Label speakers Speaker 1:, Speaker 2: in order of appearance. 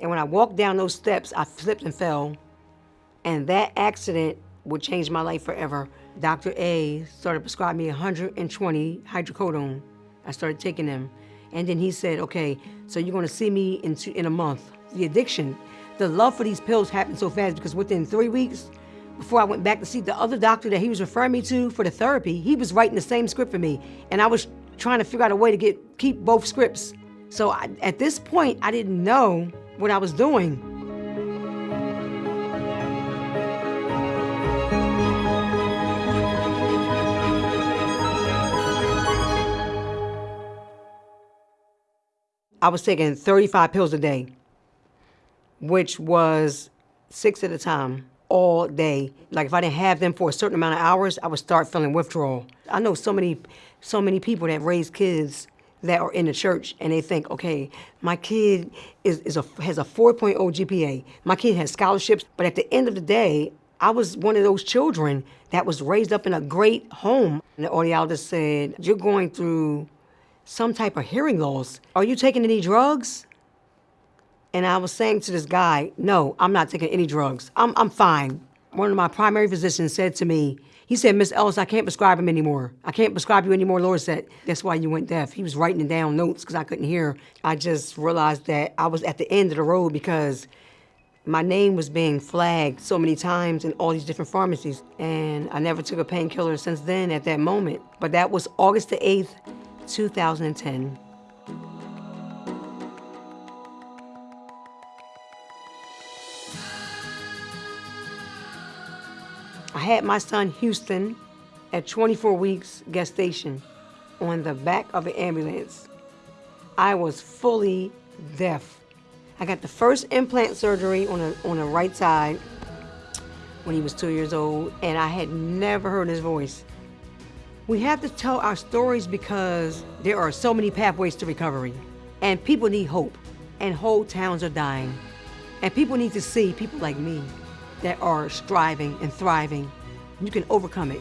Speaker 1: And when I walked down those steps, I slipped and fell. And that accident would change my life forever. Dr. A started prescribing me 120 hydrocodone. I started taking them. And then he said, okay, so you're gonna see me in, two, in a month. The addiction, the love for these pills happened so fast because within three weeks, before I went back to see the other doctor that he was referring me to for the therapy, he was writing the same script for me. And I was trying to figure out a way to get keep both scripts. So I, at this point, I didn't know what I was doing. I was taking 35 pills a day, which was six at a time all day. Like if I didn't have them for a certain amount of hours, I would start feeling withdrawal. I know so many, so many people that raise kids that are in the church and they think, okay, my kid is, is a, has a 4.0 GPA. My kid has scholarships. But at the end of the day, I was one of those children that was raised up in a great home. And the audiologist said, you're going through some type of hearing loss. Are you taking any drugs? And I was saying to this guy, no, I'm not taking any drugs. I'm, I'm fine. One of my primary physicians said to me, he said, Miss Ellis, I can't prescribe him anymore. I can't prescribe you anymore. Laura said, that's why you went deaf. He was writing down notes because I couldn't hear. I just realized that I was at the end of the road because my name was being flagged so many times in all these different pharmacies. And I never took a painkiller since then at that moment. But that was August the 8th, 2010. I had my son Houston at 24 weeks gestation on the back of an ambulance. I was fully deaf. I got the first implant surgery on, a, on the right side when he was two years old, and I had never heard his voice. We have to tell our stories because there are so many pathways to recovery. And people need hope. And whole towns are dying. And people need to see people like me that are striving and thriving. You can overcome it.